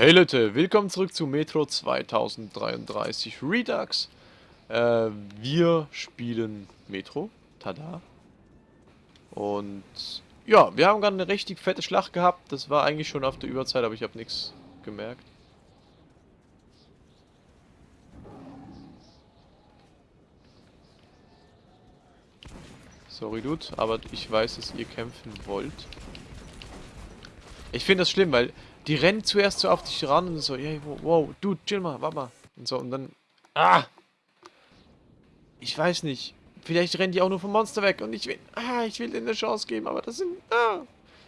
Hey Leute, willkommen zurück zu Metro 2033 Redux. Äh, wir spielen Metro, tada. Und ja, wir haben gerade eine richtig fette Schlacht gehabt. Das war eigentlich schon auf der Überzeit, aber ich habe nichts gemerkt. Sorry, Dude, aber ich weiß, dass ihr kämpfen wollt. Ich finde das schlimm, weil die rennen zuerst so auf dich ran und so, hey, wow, Dude, chill mal, warte mal. Und so, und dann, ah! Ich weiß nicht. Vielleicht rennen die auch nur vom Monster weg und ich will, ah, ich will denen eine Chance geben, aber das sind, ah!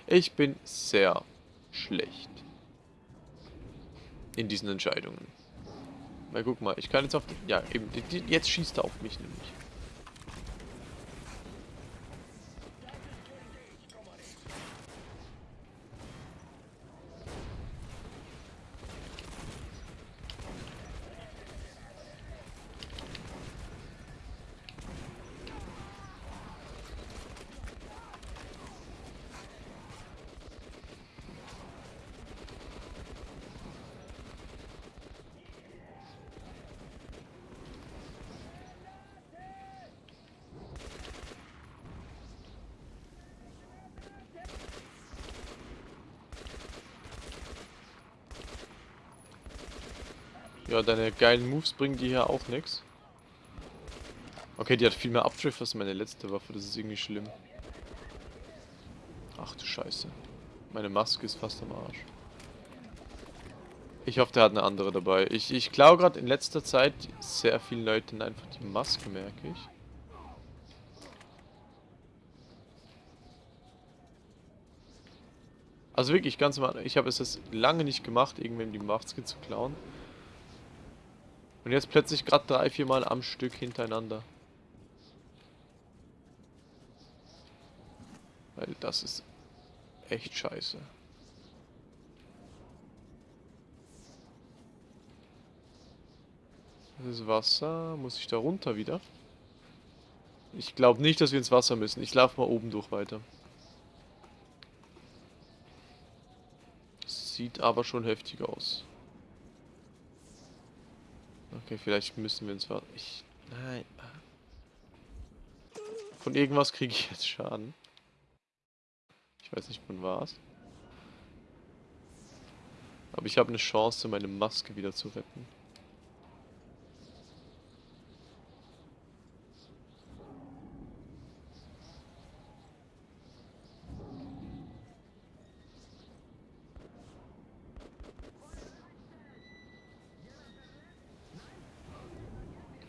Ich bin sehr schlecht. In diesen Entscheidungen. Mal guck mal, ich kann jetzt auf, ja, eben, jetzt schießt er auf mich nämlich. Ja, deine geilen Moves bringen die hier auch nichts. Okay, die hat viel mehr Abdrift als meine letzte Waffe. Das ist irgendwie schlimm. Ach du Scheiße. Meine Maske ist fast am Arsch. Ich hoffe, der hat eine andere dabei. Ich, ich klaue gerade in letzter Zeit sehr vielen Leuten einfach die Maske, merke ich. Also wirklich, ganz am Ich habe es jetzt lange nicht gemacht, irgendwem die Maske zu klauen. Und jetzt plötzlich gerade drei, vier Mal am Stück hintereinander. Weil das ist echt scheiße. Das ist Wasser. Muss ich da runter wieder? Ich glaube nicht, dass wir ins Wasser müssen. Ich laufe mal oben durch weiter. Sieht aber schon heftig aus. Okay, vielleicht müssen wir uns. Ich. Nein. Von irgendwas kriege ich jetzt Schaden. Ich weiß nicht von was. Aber ich habe eine Chance, meine Maske wieder zu retten.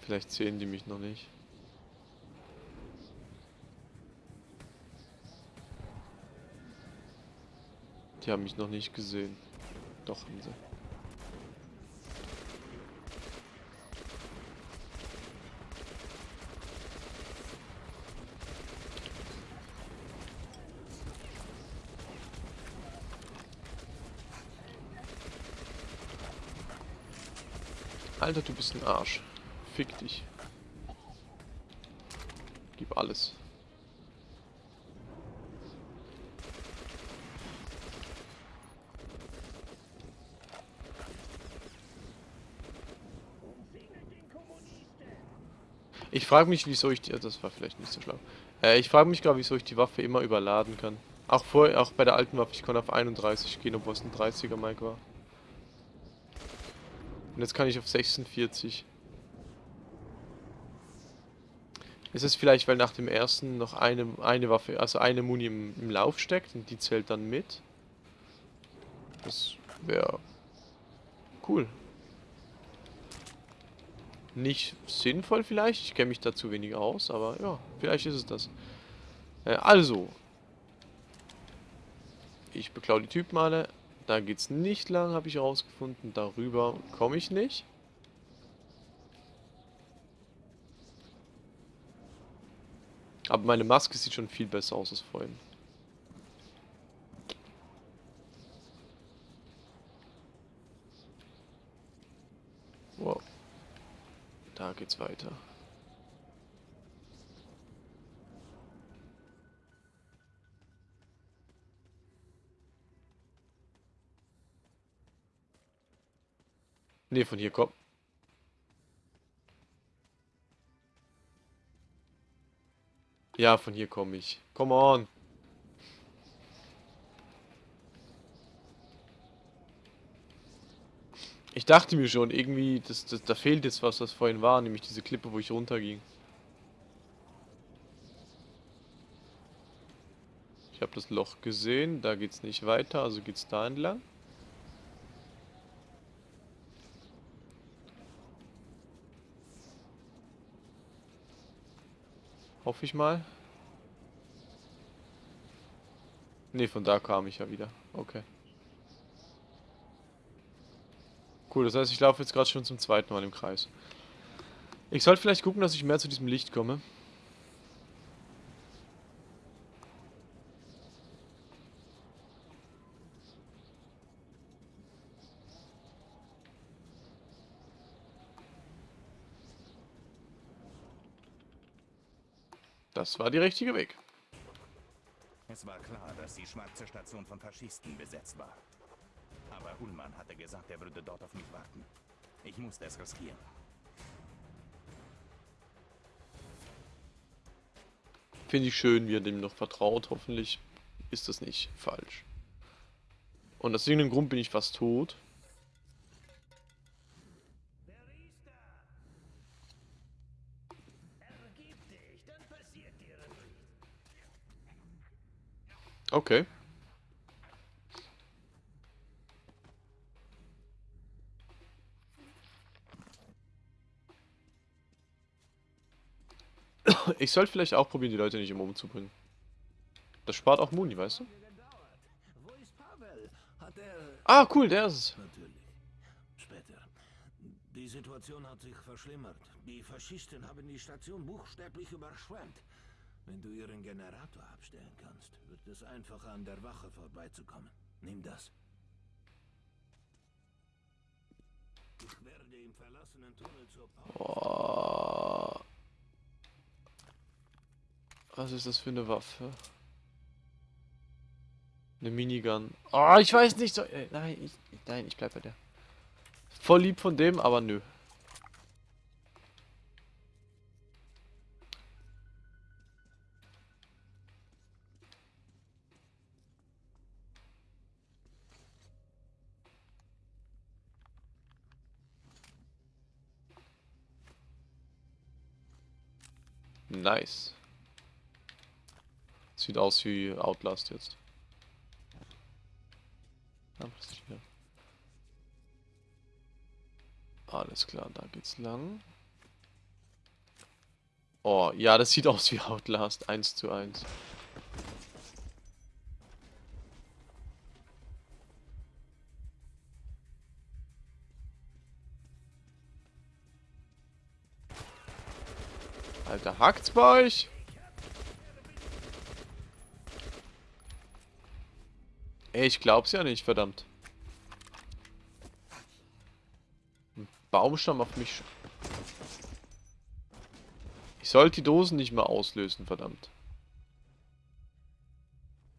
Vielleicht sehen die mich noch nicht. Die haben mich noch nicht gesehen. Doch haben sie. Alter, du bist ein Arsch. Fick dich. Gib alles. Ich frage mich, wieso ich die... Das war vielleicht nicht so schlau. Äh, ich frage mich gerade, wieso ich die Waffe immer überladen kann. Auch, vor, auch bei der alten Waffe, ich konnte auf 31 gehen, obwohl es ein 30er Mike war. Und jetzt kann ich auf 46. Ist es vielleicht, weil nach dem ersten noch eine, eine Waffe, also eine Muni im, im Lauf steckt und die zählt dann mit? Das wäre cool. Nicht sinnvoll vielleicht, ich kenne mich da zu wenig aus, aber ja, vielleicht ist es das. Äh, also, ich beklau die Typen alle. Da geht's nicht lang, habe ich herausgefunden. Darüber komme ich nicht. Aber meine Maske sieht schon viel besser aus als vorhin. Wow. Da geht's weiter. Ne, von hier kommt. Ja, von hier komme ich. Come on. Ich dachte mir schon, irgendwie, das, das, da fehlt jetzt was, was vorhin war, nämlich diese Klippe, wo ich runterging. Ich habe das Loch gesehen, da geht's nicht weiter, also geht's da entlang. Hoffe ich mal. Ne, von da kam ich ja wieder. Okay. Cool, das heißt, ich laufe jetzt gerade schon zum zweiten Mal im Kreis. Ich sollte vielleicht gucken, dass ich mehr zu diesem Licht komme. Das war der richtige Weg. Es war klar, dass die schwarze Station von Faschisten besetzt war. Aber Ullmann hatte gesagt, er würde dort auf mich warten. Ich musste es riskieren. Finde ich schön, wie er dem noch vertraut. Hoffentlich ist das nicht falsch. Und aus irgendeinem Grund bin ich fast tot. Okay. Ich sollte vielleicht auch probieren, die Leute nicht immer umzubringen. Das spart auch Muni, weißt du? Ah, cool, der ist es. Später. Die Situation hat sich verschlimmert. Die Faschisten haben die Station buchstäblich überschwemmt. Wenn du ihren Generator abstellen kannst, wird es einfacher an der Wache vorbeizukommen. Nimm das. Ich werde im verlassenen Tunnel zur Pause. Was ist das für eine Waffe? Eine Minigun. Oh, ich weiß nicht so. Äh, nein, ich, nein, ich bleib bei der. Voll lieb von dem, aber nö. Nice. Sieht aus wie Outlast jetzt. Alles klar, da geht's lang. Oh, ja, das sieht aus wie Outlast, 1 zu 1. Alter, hackt's bei euch? Ey, ich glaub's ja nicht, verdammt. Ein Baumstamm auf mich. Ich sollte die Dosen nicht mehr auslösen, verdammt.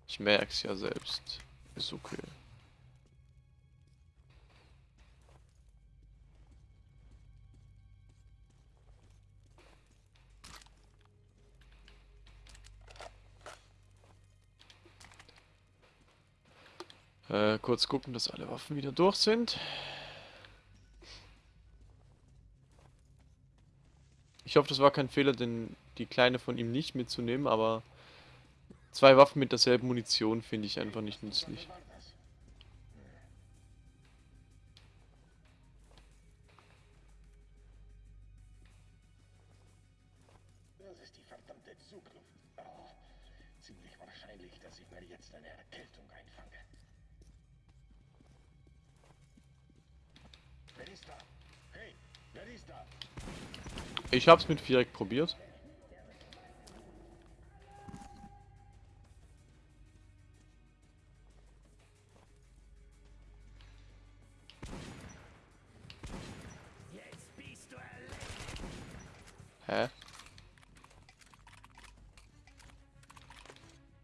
Ich merk's ja selbst. Ist okay. Äh, kurz gucken, dass alle Waffen wieder durch sind. Ich hoffe, das war kein Fehler, denn die kleine von ihm nicht mitzunehmen, aber zwei Waffen mit derselben Munition finde ich einfach nicht nützlich. Das ist die verdammte Zugluft. Oh, ziemlich wahrscheinlich, dass ich mir jetzt eine Erkältung einfange. Ich hab's mit Viereck probiert. Hä?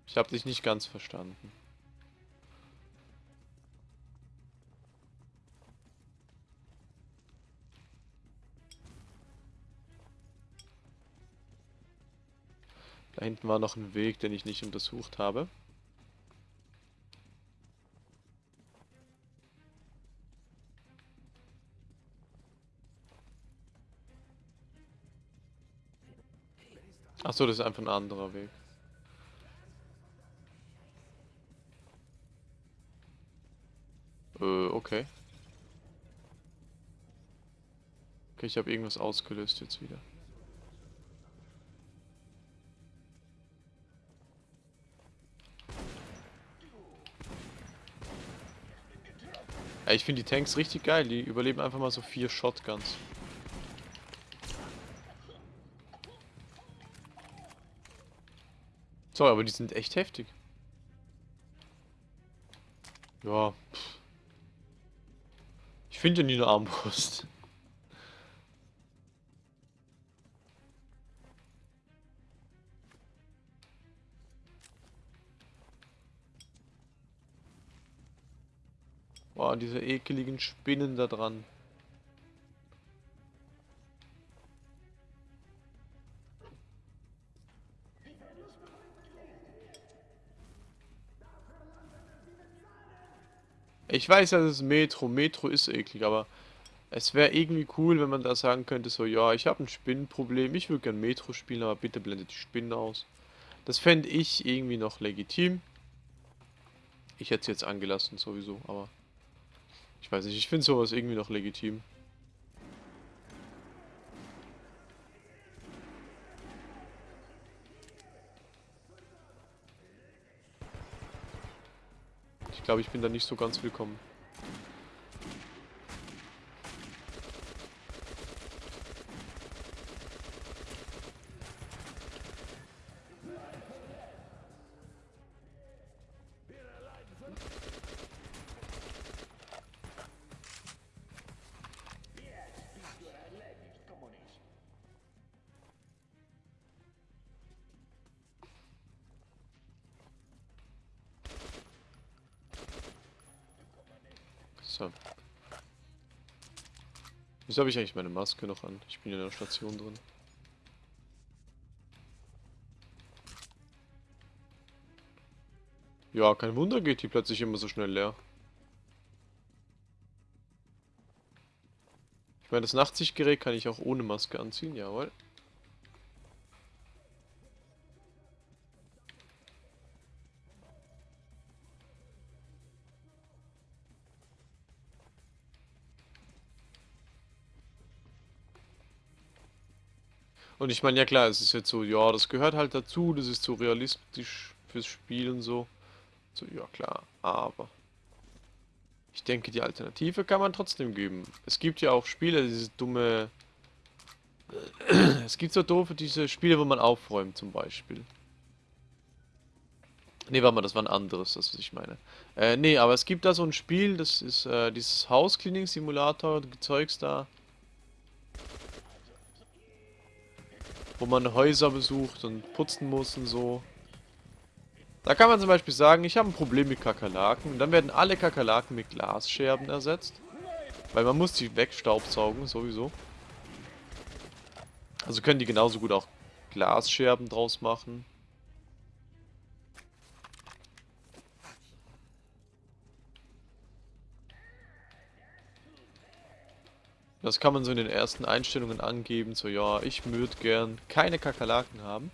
Ich hab dich nicht ganz verstanden. Hinten war noch ein Weg, den ich nicht untersucht habe. Achso, das ist einfach ein anderer Weg. Äh, okay. Okay, ich habe irgendwas ausgelöst jetzt wieder. Ja, ich finde die Tanks richtig geil. Die überleben einfach mal so vier Shotguns. So, aber die sind echt heftig. Ja. Pff. Ich finde ja nie eine Armbrust. Boah, diese ekeligen Spinnen da dran. Ich weiß das ist Metro. Metro ist eklig, aber es wäre irgendwie cool, wenn man da sagen könnte, so, ja, ich habe ein Spinnenproblem, ich würde gern Metro spielen, aber bitte blendet die Spinnen aus. Das fände ich irgendwie noch legitim. Ich hätte es jetzt angelassen sowieso, aber... Ich weiß nicht, ich finde sowas irgendwie noch legitim. Ich glaube, ich bin da nicht so ganz willkommen. So. Wieso habe ich eigentlich meine Maske noch an? Ich bin in der Station drin. Ja, kein Wunder geht die plötzlich immer so schnell leer. Ich meine, das Nachtsichtgerät kann ich auch ohne Maske anziehen, jawohl. Und ich meine, ja klar, es ist jetzt so, ja, das gehört halt dazu, das ist so realistisch fürs Spiel und so. So, ja klar, aber... Ich denke, die Alternative kann man trotzdem geben. Es gibt ja auch Spiele, diese dumme... Es gibt so doofe, diese Spiele, wo man aufräumt zum Beispiel. Ne, warte mal, das war ein anderes, das was ich meine. Äh, nee, aber es gibt da so ein Spiel, das ist äh, dieses House-Cleaning-Simulator, Zeugs da. Wo man Häuser besucht und putzen muss und so. Da kann man zum Beispiel sagen, ich habe ein Problem mit Kakerlaken. Und dann werden alle Kakerlaken mit Glasscherben ersetzt. Weil man muss die wegstaubsaugen, sowieso. Also können die genauso gut auch Glasscherben draus machen. Das kann man so in den ersten Einstellungen angeben, so ja, ich würde gern keine Kakerlaken haben.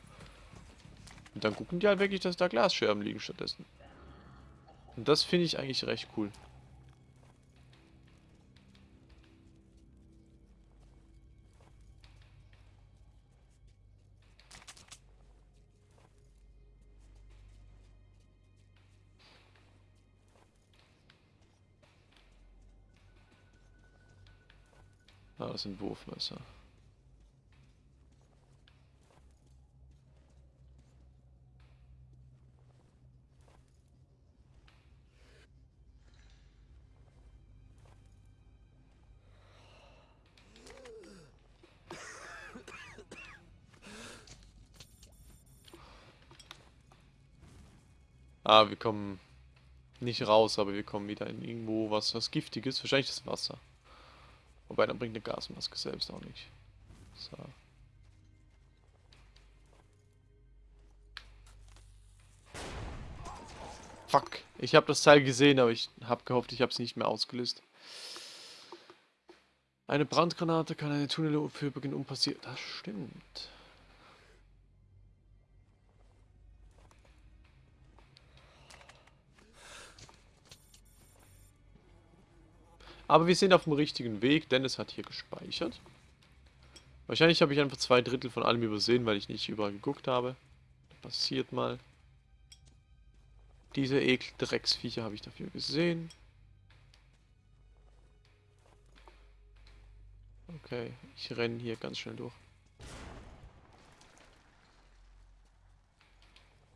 Und dann gucken die halt wirklich, dass da Glasscherben liegen stattdessen. Und das finde ich eigentlich recht cool. Das sind Wurfmesser. Ah, wir kommen nicht raus, aber wir kommen wieder in irgendwo was, was Giftiges. Wahrscheinlich das Wasser. Wobei, dann bringt eine Gasmaske selbst auch nicht. So. Fuck. Ich habe das Teil gesehen, aber ich habe gehofft, ich habe es nicht mehr ausgelöst. Eine Brandgranate kann eine Tunnel für Beginn unpassiert. Das stimmt. Aber wir sind auf dem richtigen Weg. Dennis hat hier gespeichert. Wahrscheinlich habe ich einfach zwei Drittel von allem übersehen, weil ich nicht überall geguckt habe. Passiert mal. Diese Ekel-Drecksviecher habe ich dafür gesehen. Okay, ich renne hier ganz schnell durch.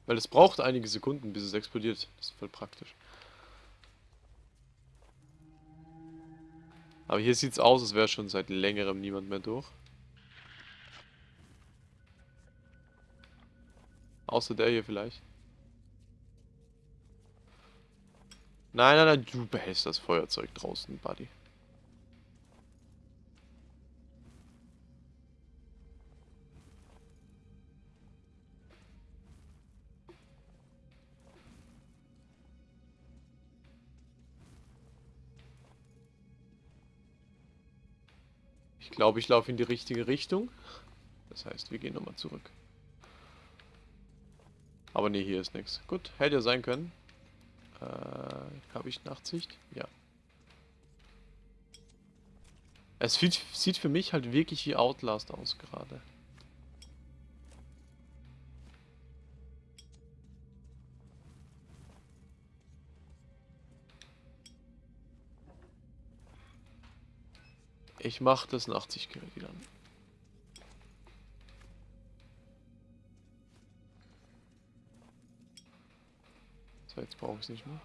Weil es braucht einige Sekunden, bis es explodiert. Das ist voll praktisch. Aber hier sieht es aus, als wäre schon seit längerem niemand mehr durch. Außer der hier vielleicht. Nein, nein, nein, du behältst das Feuerzeug draußen, Buddy. Glaube, ich laufe in die richtige Richtung. Das heißt, wir gehen nochmal zurück. Aber nee, hier ist nichts. Gut, hätte ja sein können. Äh, habe ich Nachtsicht? Ja. Es sieht, sieht für mich halt wirklich wie Outlast aus gerade. Ich mache das 80 Gerät wieder an. So, jetzt brauche ich es nicht mehr.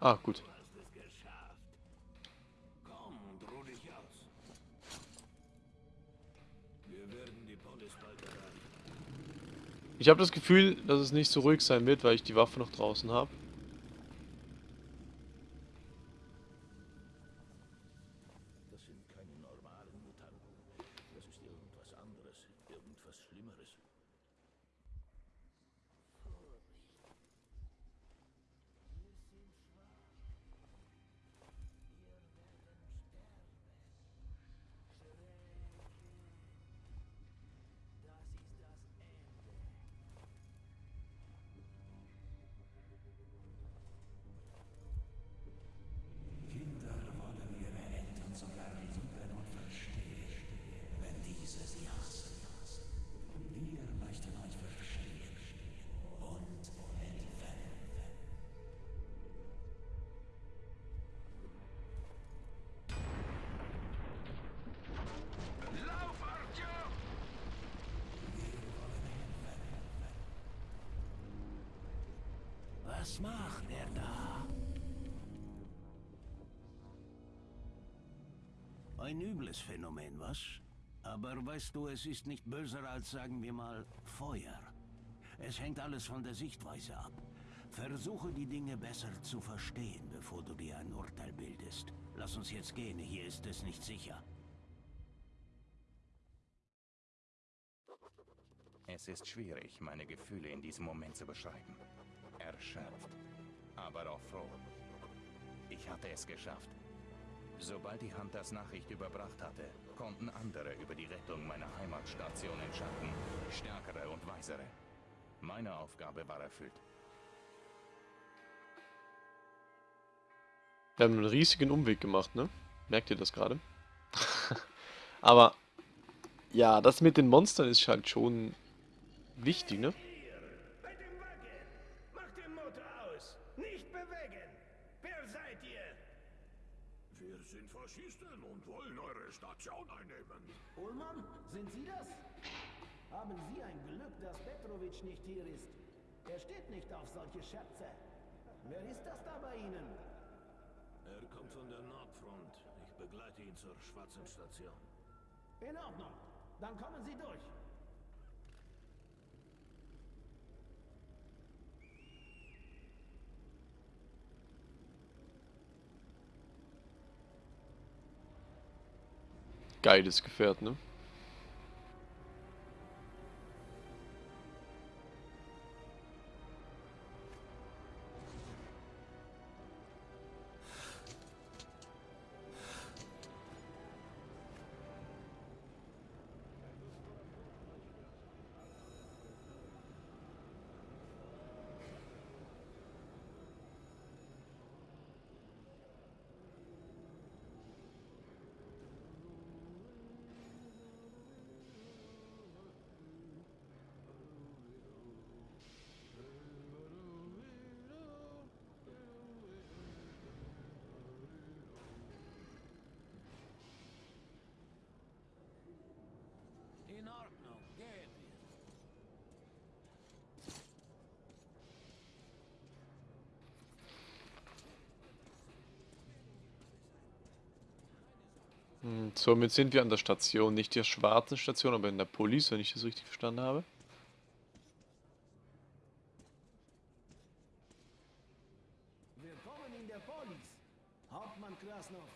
Ah, gut. Ich habe das Gefühl, dass es nicht so ruhig sein wird, weil ich die Waffe noch draußen habe. Was macht er da? Ein übles Phänomen, was? Aber weißt du, es ist nicht böser als, sagen wir mal, Feuer. Es hängt alles von der Sichtweise ab. Versuche die Dinge besser zu verstehen, bevor du dir ein Urteil bildest. Lass uns jetzt gehen, hier ist es nicht sicher. Es ist schwierig, meine Gefühle in diesem Moment zu beschreiben. Erschöpft, aber auch froh. Ich hatte es geschafft. Sobald die Hunters Nachricht überbracht hatte, konnten andere über die Rettung meiner Heimatstation entscheiden. Stärkere und weisere. Meine Aufgabe war erfüllt. Wir haben einen riesigen Umweg gemacht, ne? Merkt ihr das gerade? Aber ja, das mit den Monstern ist halt schon wichtig, ne? Bei dem Wagen! Macht den Motor aus! Nicht bewegen! Wer seid ihr? Wir sind Faschisten und wollen Station einnehmen. Ullmann, sind Sie das? Haben Sie ein Glück, dass Petrovic nicht hier ist. Er steht nicht auf solche Scherze. Wer ist das da bei Ihnen? Er kommt von der Nordfront. Ich begleite ihn zur schwarzen Station. In Ordnung. Dann kommen Sie durch. Geiles Gefährt, ne? Hm, somit sind wir an der Station. Nicht der schwarzen Station, aber in der Police, wenn ich das richtig verstanden habe. Willkommen in der Polis. Hauptmann Krasnov,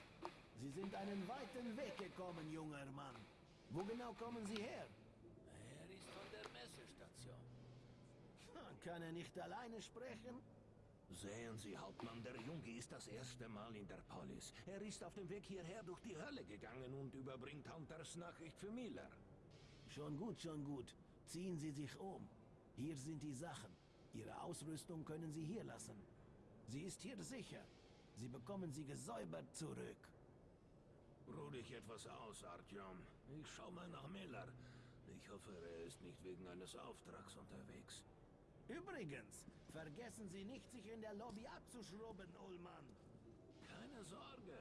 Sie sind einen weiten Weg gekommen, junger Mann. Wo genau kommen Sie her? Er ist von der Messestation. Kann er nicht alleine sprechen? Sehen Sie, Hauptmann, der Junge ist das erste Mal in der Polis. Er ist auf dem Weg hierher durch die Hölle gegangen und überbringt Hunters Nachricht für Miller. Schon gut, schon gut. Ziehen Sie sich um. Hier sind die Sachen. Ihre Ausrüstung können Sie hier lassen. Sie ist hier sicher. Sie bekommen sie gesäubert zurück. Ruh dich etwas aus, Artyom. Ich schau mal nach Miller. Ich hoffe, er ist nicht wegen eines Auftrags unterwegs. Übrigens, vergessen Sie nicht, sich in der Lobby abzuschrubben, Ullmann. Keine Sorge,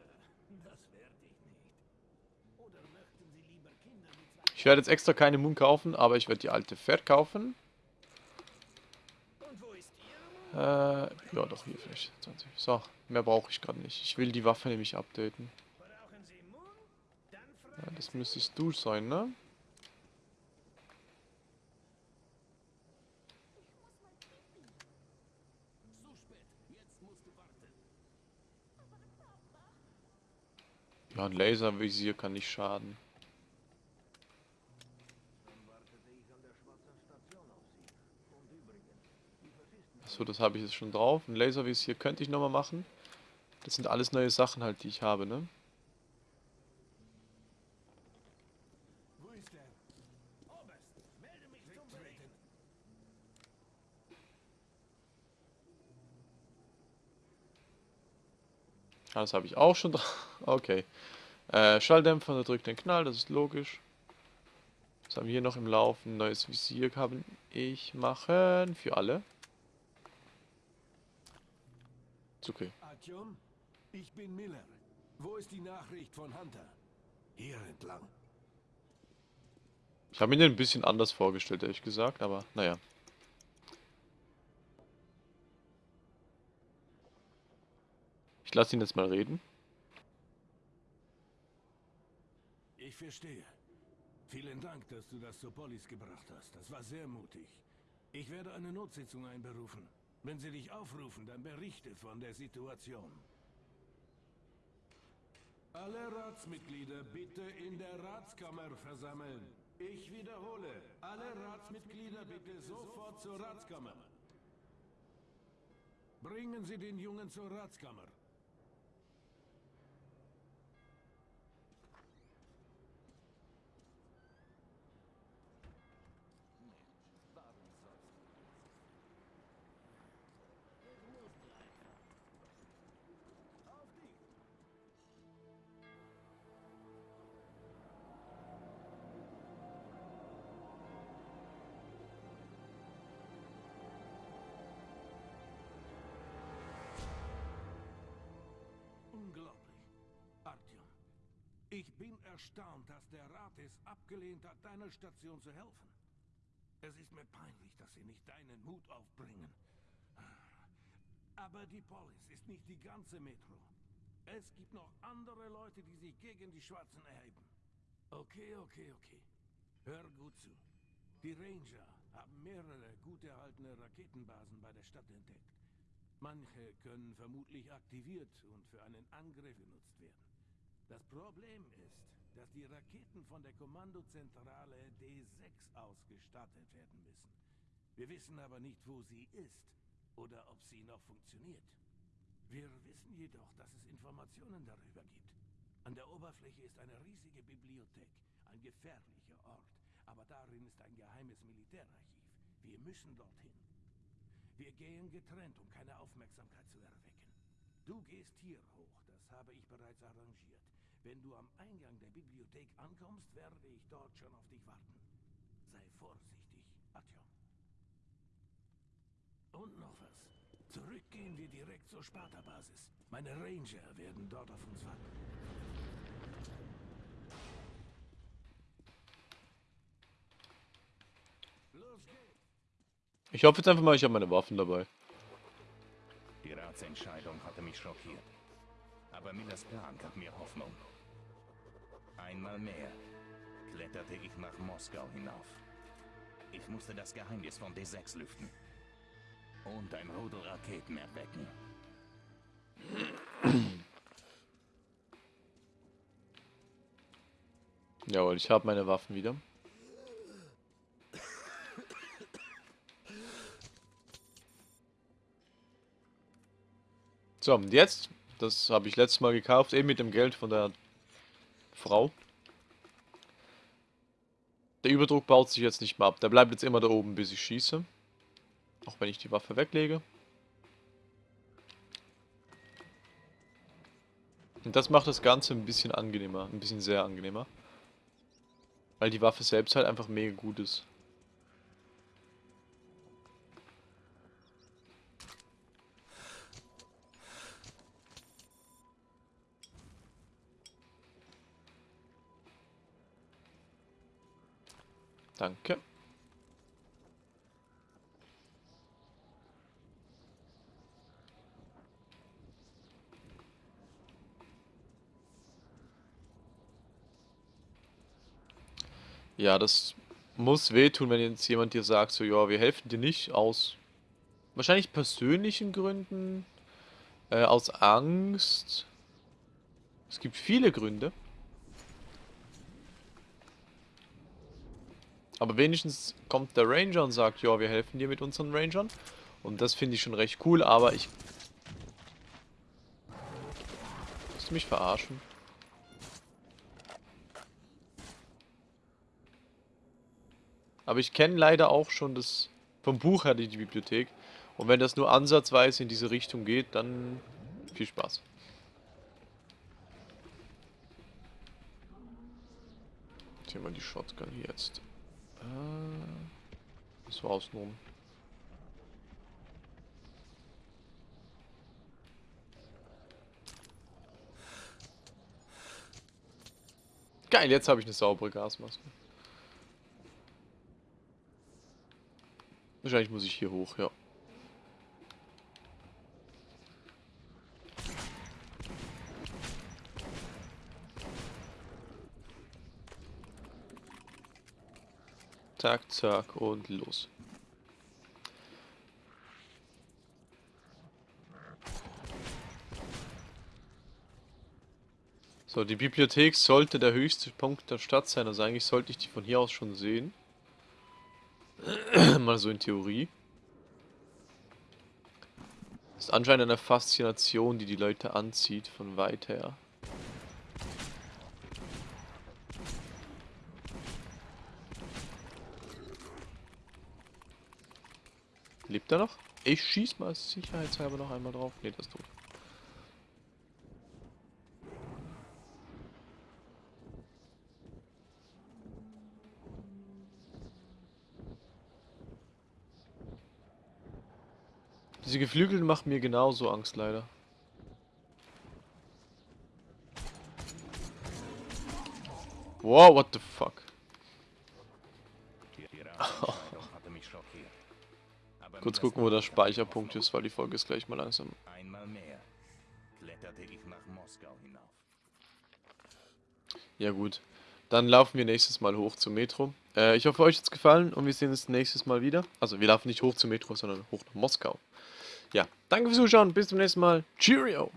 das werde ich nicht. Oder möchten Sie lieber Kinder mit zwei... Ich werde jetzt extra keine Moon kaufen, aber ich werde die alte verkaufen. Und wo ist Ihre Äh, ja doch, hier vielleicht 20. So, mehr brauche ich gerade nicht. Ich will die Waffe nämlich updaten. Brauchen Sie Moon? Dann Ja, das müsstest du sein, ne? Zu spät. Jetzt musst du warten. Ja, ein Laservisier kann nicht schaden. So, das habe ich jetzt schon drauf. Ein Laservisier könnte ich nochmal machen. Das sind alles neue Sachen halt, die ich habe, ne? Wo ist er? Oberst, melde mich zum Bericht. Ah, Das habe ich auch schon drauf. Okay. Äh, Schalldämpfer, da drückt den Knall, das ist logisch. Was haben wir hier noch im Laufen? Neues Visier kann ich machen. Für alle. Ist okay. Artyom, ich bin Miller. Wo ist die Nachricht von Hunter? Hier entlang. Ich habe mir den ein bisschen anders vorgestellt, ehrlich gesagt, aber naja. Ich lasse ihn jetzt mal reden. Ich verstehe. Vielen Dank, dass du das zur Polis gebracht hast. Das war sehr mutig. Ich werde eine Notsitzung einberufen. Wenn sie dich aufrufen, dann berichte von der Situation. Alle Ratsmitglieder bitte in der Ratskammer versammeln. Ich wiederhole, alle Ratsmitglieder bitte sofort zur Ratskammer. Bringen Sie den Jungen zur Ratskammer. Ich bin erstaunt, dass der Rat es abgelehnt hat, deiner Station zu helfen. Es ist mir peinlich, dass sie nicht deinen Mut aufbringen. Aber die Polis ist nicht die ganze Metro. Es gibt noch andere Leute, die sich gegen die Schwarzen erheben. Okay, okay, okay. Hör gut zu. Die Ranger haben mehrere gut erhaltene Raketenbasen bei der Stadt entdeckt. Manche können vermutlich aktiviert und für einen Angriff genutzt werden. Das Problem ist, dass die Raketen von der Kommandozentrale D6 ausgestattet werden müssen. Wir wissen aber nicht, wo sie ist oder ob sie noch funktioniert. Wir wissen jedoch, dass es Informationen darüber gibt. An der Oberfläche ist eine riesige Bibliothek, ein gefährlicher Ort, aber darin ist ein geheimes Militärarchiv. Wir müssen dorthin. Wir gehen getrennt, um keine Aufmerksamkeit zu erwecken. Du gehst hier hoch, das habe ich bereits arrangiert. Wenn du am Eingang der Bibliothek ankommst, werde ich dort schon auf dich warten. Sei vorsichtig, Atjom. Und noch was. Zurück gehen wir direkt zur Sparta-Basis. Meine Ranger werden dort auf uns warten. Los geht's! Ich hoffe jetzt einfach mal, ich habe meine Waffen dabei. Die Ratsentscheidung hatte mich schockiert. Aber Millers Plan gab mir Hoffnung. Einmal mehr kletterte ich nach Moskau hinauf. Ich musste das Geheimnis von D6 lüften. Und ein Rudel Raketen erwecken. Jawohl, ich habe meine Waffen wieder. So, und jetzt, das habe ich letztes Mal gekauft, eben mit dem Geld von der Frau. Der Überdruck baut sich jetzt nicht mehr ab. Der bleibt jetzt immer da oben, bis ich schieße. Auch wenn ich die Waffe weglege. Und das macht das Ganze ein bisschen angenehmer. Ein bisschen sehr angenehmer. Weil die Waffe selbst halt einfach mega gut ist. Danke. Ja, das muss wehtun, wenn jetzt jemand dir sagt, so, ja, wir helfen dir nicht aus wahrscheinlich persönlichen Gründen, äh, aus Angst. Es gibt viele Gründe. Aber wenigstens kommt der Ranger und sagt, ja, wir helfen dir mit unseren Rangern. Und das finde ich schon recht cool, aber ich... Willst du mich verarschen? Aber ich kenne leider auch schon das vom Buch her die, Bibliothek. Und wenn das nur ansatzweise in diese Richtung geht, dann viel Spaß. Hier mal die Shotgun hier jetzt. Äh, so außenrum. Geil, jetzt habe ich eine saubere Gasmaske. Wahrscheinlich muss ich hier hoch, ja. Zack, zack und los. So, die Bibliothek sollte der höchste Punkt der Stadt sein, also eigentlich sollte ich die von hier aus schon sehen. Mal so in Theorie. Das ist anscheinend eine Faszination, die die Leute anzieht, von weit her. Lebt er noch? Ich schieß mal sicherheitshalber noch einmal drauf. Ne, das tot. Diese Geflügelten machen mir genauso Angst, leider. Wow, what the fuck? Gucken, wo der Speicherpunkt ist, weil die Folge ist gleich mal langsam. Einmal mehr kletterte ich nach Moskau hinauf. Ja gut, dann laufen wir nächstes Mal hoch zum Metro. Äh, ich hoffe, euch hat es gefallen und wir sehen uns nächstes Mal wieder. Also wir laufen nicht hoch zum Metro, sondern hoch nach Moskau. Ja, danke fürs Zuschauen, bis zum nächsten Mal. Cheerio!